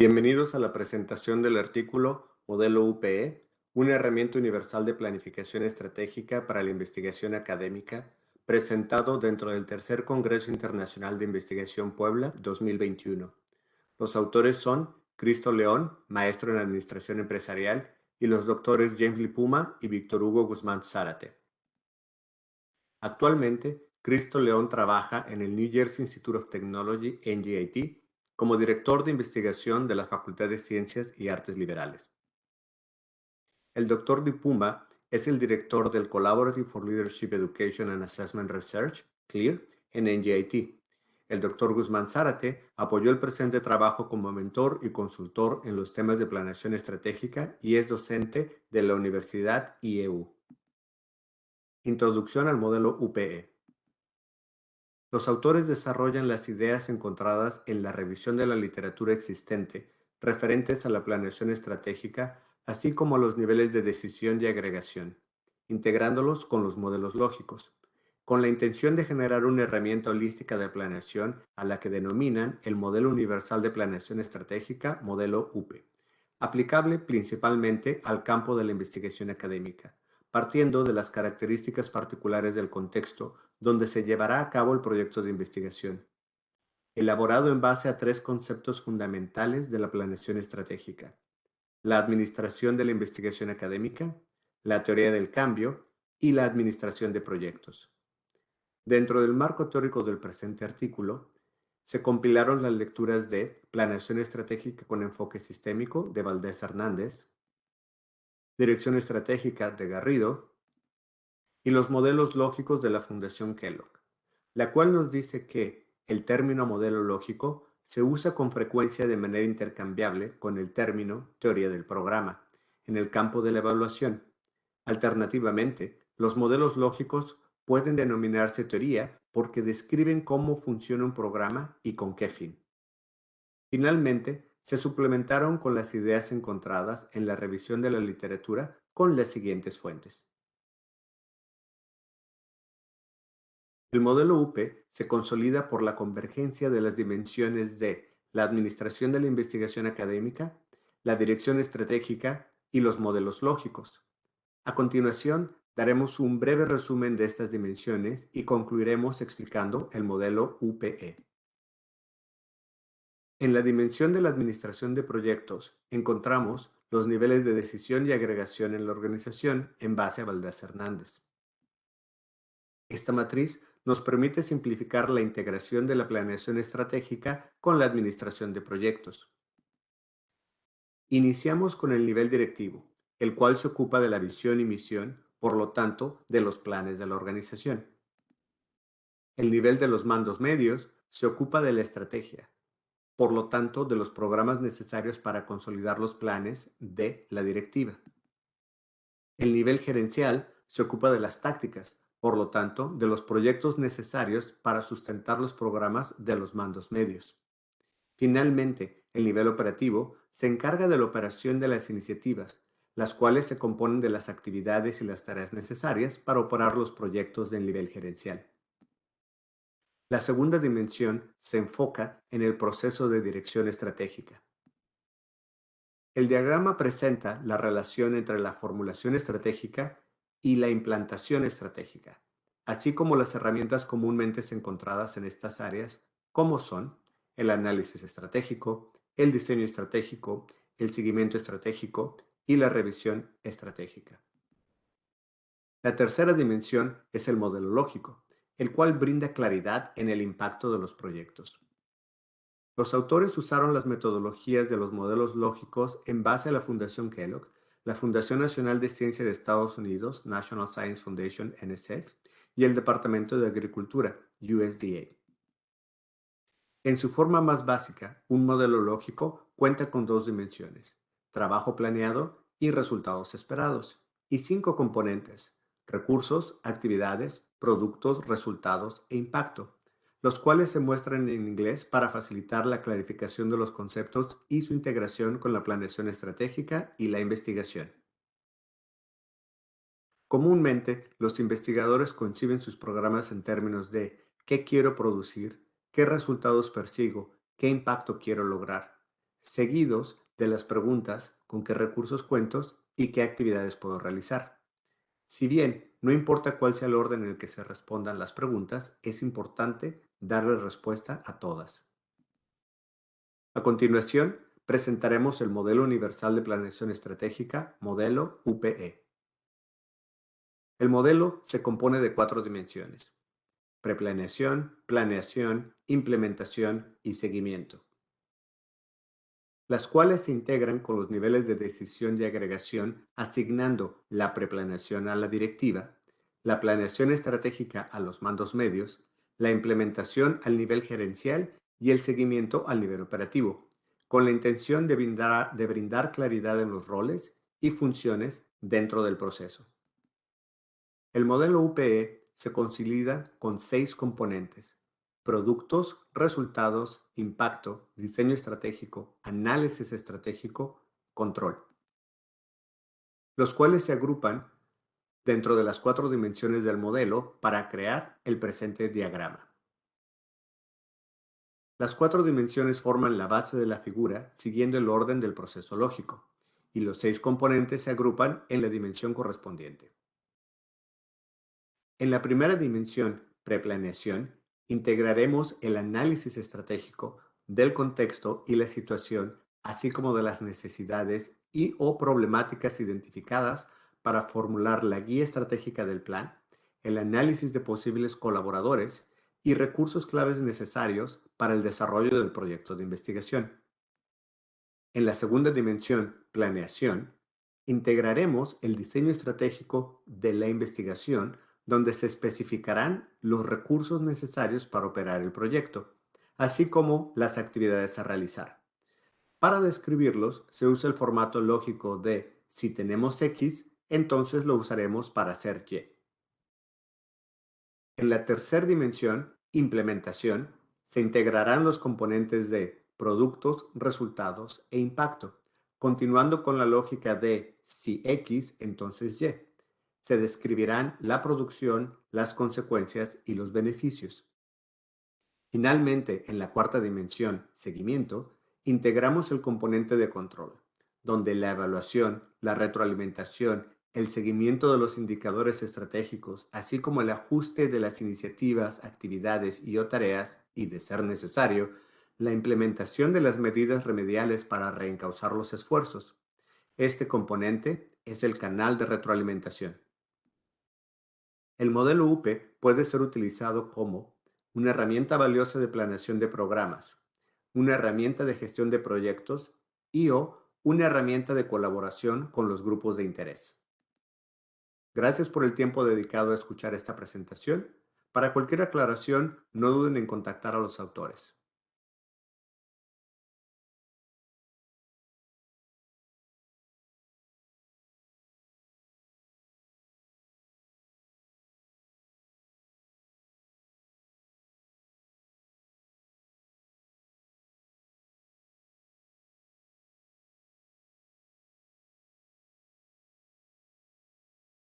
Bienvenidos a la presentación del artículo Modelo UPE, una herramienta universal de planificación estratégica para la investigación académica, presentado dentro del Tercer Congreso Internacional de Investigación Puebla 2021. Los autores son Cristo León, maestro en Administración Empresarial, y los doctores James Lipuma y Víctor Hugo Guzmán Zárate. Actualmente, Cristo León trabaja en el New Jersey Institute of Technology, NJIT, como director de investigación de la Facultad de Ciencias y Artes Liberales. El Dr. Dipumba es el director del Collaborative for Leadership Education and Assessment Research, CLEAR, en NGIT. El Dr. Guzmán Zárate apoyó el presente trabajo como mentor y consultor en los temas de planeación estratégica y es docente de la Universidad IEU. Introducción al modelo UPE. Los autores desarrollan las ideas encontradas en la revisión de la literatura existente referentes a la planeación estratégica, así como a los niveles de decisión y agregación, integrándolos con los modelos lógicos, con la intención de generar una herramienta holística de planeación a la que denominan el Modelo Universal de Planeación Estratégica, modelo UPE, aplicable principalmente al campo de la investigación académica, partiendo de las características particulares del contexto donde se llevará a cabo el proyecto de investigación, elaborado en base a tres conceptos fundamentales de la planeación estratégica, la administración de la investigación académica, la teoría del cambio y la administración de proyectos. Dentro del marco teórico del presente artículo, se compilaron las lecturas de Planeación Estratégica con Enfoque Sistémico de Valdés Hernández, Dirección Estratégica de Garrido y los modelos lógicos de la Fundación Kellogg, la cual nos dice que el término modelo lógico se usa con frecuencia de manera intercambiable con el término teoría del programa en el campo de la evaluación. Alternativamente, los modelos lógicos pueden denominarse teoría porque describen cómo funciona un programa y con qué fin. Finalmente, se suplementaron con las ideas encontradas en la revisión de la literatura con las siguientes fuentes. El modelo UPE se consolida por la convergencia de las dimensiones de la administración de la investigación académica, la dirección estratégica y los modelos lógicos. A continuación, daremos un breve resumen de estas dimensiones y concluiremos explicando el modelo UPE. En la dimensión de la administración de proyectos encontramos los niveles de decisión y agregación en la organización en base a Valdés Hernández. Esta matriz nos permite simplificar la integración de la planeación estratégica con la administración de proyectos. Iniciamos con el nivel directivo, el cual se ocupa de la visión y misión, por lo tanto, de los planes de la organización. El nivel de los mandos medios se ocupa de la estrategia, por lo tanto, de los programas necesarios para consolidar los planes de la directiva. El nivel gerencial se ocupa de las tácticas, por lo tanto, de los proyectos necesarios para sustentar los programas de los mandos medios. Finalmente, el nivel operativo se encarga de la operación de las iniciativas, las cuales se componen de las actividades y las tareas necesarias para operar los proyectos del nivel gerencial. La segunda dimensión se enfoca en el proceso de dirección estratégica. El diagrama presenta la relación entre la formulación estratégica y la implantación estratégica, así como las herramientas comúnmente encontradas en estas áreas, como son el análisis estratégico, el diseño estratégico, el seguimiento estratégico y la revisión estratégica. La tercera dimensión es el modelo lógico, el cual brinda claridad en el impacto de los proyectos. Los autores usaron las metodologías de los modelos lógicos en base a la Fundación Kellogg la Fundación Nacional de Ciencia de Estados Unidos, National Science Foundation, NSF, y el Departamento de Agricultura, USDA. En su forma más básica, un modelo lógico cuenta con dos dimensiones, trabajo planeado y resultados esperados, y cinco componentes, recursos, actividades, productos, resultados e impacto los cuales se muestran en inglés para facilitar la clarificación de los conceptos y su integración con la planeación estratégica y la investigación. Comúnmente, los investigadores conciben sus programas en términos de qué quiero producir, qué resultados persigo, qué impacto quiero lograr. seguidos de las preguntas con qué recursos cuento y qué actividades puedo realizar. Si bien no importa cuál sea el orden en el que se respondan las preguntas, es importante darle respuesta a todas. A continuación, presentaremos el Modelo Universal de Planeación Estratégica, modelo UPE. El modelo se compone de cuatro dimensiones. Preplaneación, planeación, implementación y seguimiento. Las cuales se integran con los niveles de decisión y agregación asignando la preplaneación a la directiva, la planeación estratégica a los mandos medios, la implementación al nivel gerencial y el seguimiento al nivel operativo, con la intención de brindar, de brindar claridad en los roles y funciones dentro del proceso. El modelo UPE se consolida con seis componentes. Productos, resultados, impacto, diseño estratégico, análisis estratégico, control. Los cuales se agrupan dentro de las cuatro dimensiones del modelo para crear el presente diagrama. Las cuatro dimensiones forman la base de la figura siguiendo el orden del proceso lógico, y los seis componentes se agrupan en la dimensión correspondiente. En la primera dimensión, preplaneación, integraremos el análisis estratégico del contexto y la situación, así como de las necesidades y o problemáticas identificadas para formular la guía estratégica del plan, el análisis de posibles colaboradores y recursos claves necesarios para el desarrollo del proyecto de investigación. En la segunda dimensión, planeación, integraremos el diseño estratégico de la investigación donde se especificarán los recursos necesarios para operar el proyecto, así como las actividades a realizar. Para describirlos, se usa el formato lógico de si tenemos X, entonces lo usaremos para hacer Y. En la tercera dimensión, implementación, se integrarán los componentes de productos, resultados e impacto, continuando con la lógica de si X, entonces Y se describirán la producción, las consecuencias y los beneficios. Finalmente, en la cuarta dimensión, seguimiento, integramos el componente de control, donde la evaluación, la retroalimentación, el seguimiento de los indicadores estratégicos, así como el ajuste de las iniciativas, actividades y o tareas, y de ser necesario, la implementación de las medidas remediales para reencauzar los esfuerzos. Este componente es el canal de retroalimentación. El modelo UPE puede ser utilizado como una herramienta valiosa de planeación de programas, una herramienta de gestión de proyectos y o una herramienta de colaboración con los grupos de interés. Gracias por el tiempo dedicado a escuchar esta presentación. Para cualquier aclaración, no duden en contactar a los autores.